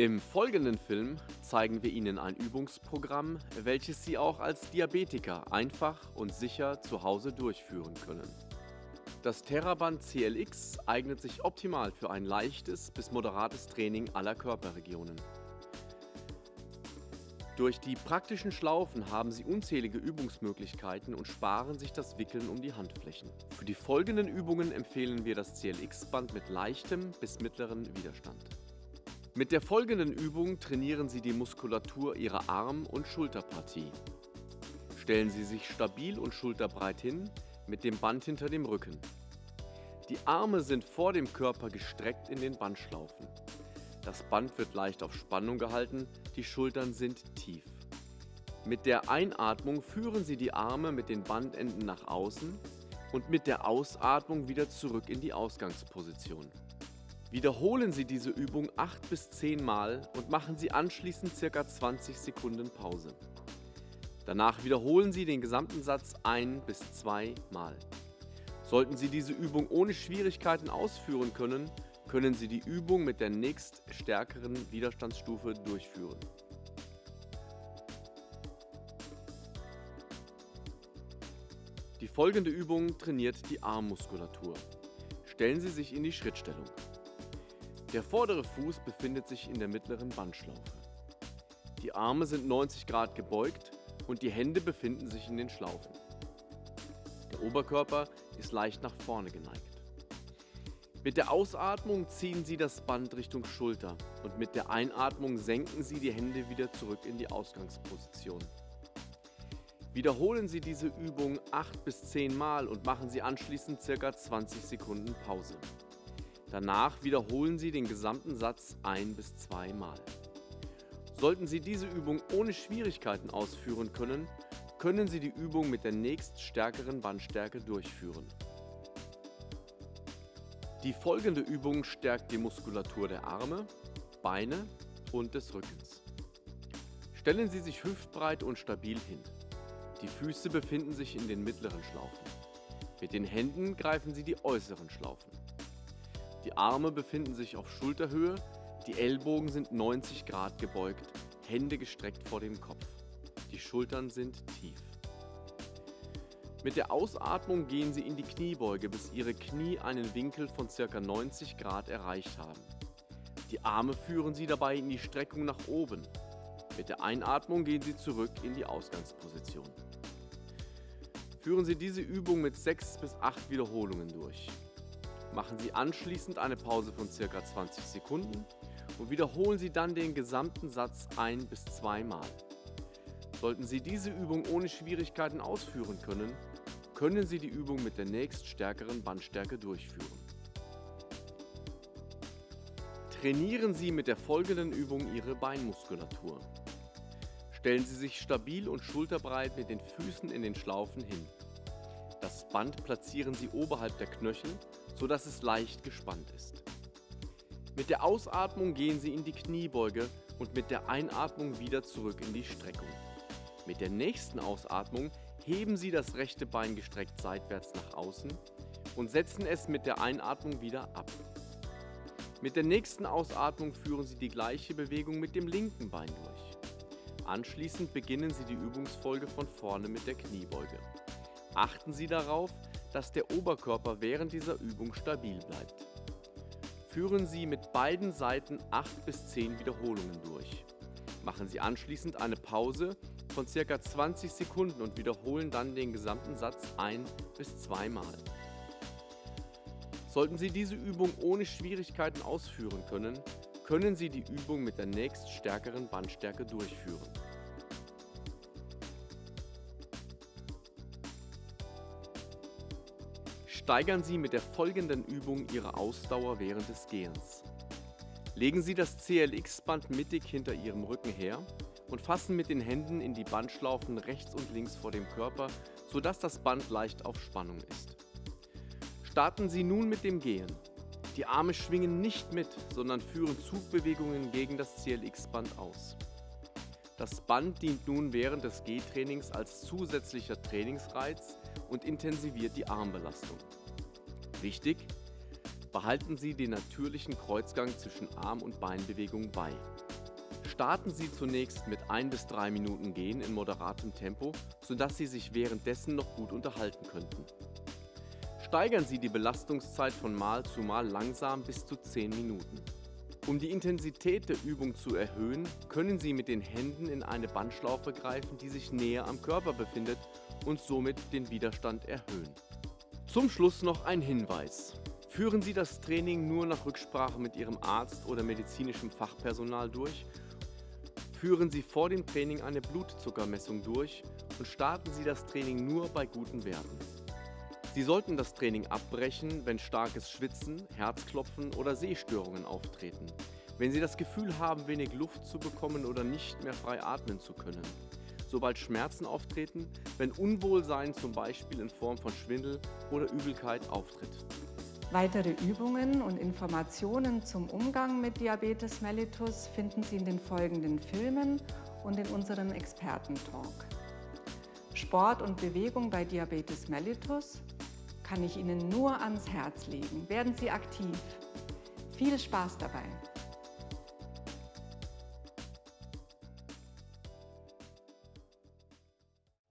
Im folgenden Film zeigen wir Ihnen ein Übungsprogramm, welches Sie auch als Diabetiker einfach und sicher zu Hause durchführen können. Das Theraband CLX eignet sich optimal für ein leichtes bis moderates Training aller Körperregionen. Durch die praktischen Schlaufen haben Sie unzählige Übungsmöglichkeiten und sparen sich das Wickeln um die Handflächen. Für die folgenden Übungen empfehlen wir das CLX-Band mit leichtem bis mittleren Widerstand. Mit der folgenden Übung trainieren Sie die Muskulatur Ihrer Arm- und Schulterpartie. Stellen Sie sich stabil und schulterbreit hin, mit dem Band hinter dem Rücken. Die Arme sind vor dem Körper gestreckt in den Bandschlaufen. Das Band wird leicht auf Spannung gehalten, die Schultern sind tief. Mit der Einatmung führen Sie die Arme mit den Bandenden nach außen und mit der Ausatmung wieder zurück in die Ausgangsposition. Wiederholen Sie diese Übung 8 bis 10 Mal und machen Sie anschließend ca. 20 Sekunden Pause. Danach wiederholen Sie den gesamten Satz ein bis zwei Mal. Sollten Sie diese Übung ohne Schwierigkeiten ausführen können, können Sie die Übung mit der nächststärkeren Widerstandsstufe durchführen. Die folgende Übung trainiert die Armmuskulatur. Stellen Sie sich in die Schrittstellung. Der vordere Fuß befindet sich in der mittleren Bandschlaufe. Die Arme sind 90 Grad gebeugt und die Hände befinden sich in den Schlaufen. Der Oberkörper ist leicht nach vorne geneigt. Mit der Ausatmung ziehen Sie das Band Richtung Schulter und mit der Einatmung senken Sie die Hände wieder zurück in die Ausgangsposition. Wiederholen Sie diese Übung 8 bis 10 Mal und machen Sie anschließend ca. 20 Sekunden Pause. Danach wiederholen Sie den gesamten Satz ein bis zwei Mal. Sollten Sie diese Übung ohne Schwierigkeiten ausführen können, können Sie die Übung mit der nächststärkeren Bandstärke durchführen. Die folgende Übung stärkt die Muskulatur der Arme, Beine und des Rückens. Stellen Sie sich hüftbreit und stabil hin. Die Füße befinden sich in den mittleren Schlaufen. Mit den Händen greifen Sie die äußeren Schlaufen. Die Arme befinden sich auf Schulterhöhe, die Ellbogen sind 90 Grad gebeugt, Hände gestreckt vor dem Kopf. Die Schultern sind tief. Mit der Ausatmung gehen Sie in die Kniebeuge, bis Ihre Knie einen Winkel von ca. 90 Grad erreicht haben. Die Arme führen Sie dabei in die Streckung nach oben. Mit der Einatmung gehen Sie zurück in die Ausgangsposition. Führen Sie diese Übung mit 6 bis 8 Wiederholungen durch. Machen Sie anschließend eine Pause von ca. 20 Sekunden und wiederholen Sie dann den gesamten Satz ein bis zweimal. Sollten Sie diese Übung ohne Schwierigkeiten ausführen können, können Sie die Übung mit der nächststärkeren Bandstärke durchführen. Trainieren Sie mit der folgenden Übung Ihre Beinmuskulatur. Stellen Sie sich stabil und schulterbreit mit den Füßen in den Schlaufen hin. Das Band platzieren Sie oberhalb der Knöchel, sodass es leicht gespannt ist. Mit der Ausatmung gehen Sie in die Kniebeuge und mit der Einatmung wieder zurück in die Streckung. Mit der nächsten Ausatmung heben Sie das rechte Bein gestreckt seitwärts nach außen und setzen es mit der Einatmung wieder ab. Mit der nächsten Ausatmung führen Sie die gleiche Bewegung mit dem linken Bein durch. Anschließend beginnen Sie die Übungsfolge von vorne mit der Kniebeuge. Achten Sie darauf, dass der Oberkörper während dieser Übung stabil bleibt. Führen Sie mit beiden Seiten 8 bis 10 Wiederholungen durch. Machen Sie anschließend eine Pause von ca. 20 Sekunden und wiederholen dann den gesamten Satz ein- bis zweimal. Sollten Sie diese Übung ohne Schwierigkeiten ausführen können, können Sie die Übung mit der nächststärkeren Bandstärke durchführen. Steigern Sie mit der folgenden Übung Ihre Ausdauer während des Gehens. Legen Sie das CLX-Band mittig hinter Ihrem Rücken her und fassen mit den Händen in die Bandschlaufen rechts und links vor dem Körper, sodass das Band leicht auf Spannung ist. Starten Sie nun mit dem Gehen. Die Arme schwingen nicht mit, sondern führen Zugbewegungen gegen das CLX-Band aus. Das Band dient nun während des Gehtrainings als zusätzlicher Trainingsreiz und intensiviert die Armbelastung. Wichtig, behalten Sie den natürlichen Kreuzgang zwischen Arm- und Beinbewegung bei. Starten Sie zunächst mit 1 bis 3 Minuten Gehen in moderatem Tempo, sodass Sie sich währenddessen noch gut unterhalten könnten. Steigern Sie die Belastungszeit von Mal zu Mal langsam bis zu 10 Minuten. Um die Intensität der Übung zu erhöhen, können Sie mit den Händen in eine Bandschlaufe greifen, die sich näher am Körper befindet und somit den Widerstand erhöhen. Zum Schluss noch ein Hinweis. Führen Sie das Training nur nach Rücksprache mit Ihrem Arzt oder medizinischem Fachpersonal durch. Führen Sie vor dem Training eine Blutzuckermessung durch und starten Sie das Training nur bei guten Werten. Sie sollten das Training abbrechen, wenn starkes Schwitzen, Herzklopfen oder Sehstörungen auftreten. Wenn Sie das Gefühl haben, wenig Luft zu bekommen oder nicht mehr frei atmen zu können. Sobald Schmerzen auftreten, wenn Unwohlsein zum Beispiel in Form von Schwindel oder Übelkeit auftritt. Weitere Übungen und Informationen zum Umgang mit Diabetes mellitus finden Sie in den folgenden Filmen und in unserem Expertentalk. Sport und Bewegung bei Diabetes mellitus kann ich Ihnen nur ans Herz legen. Werden Sie aktiv. Viel Spaß dabei!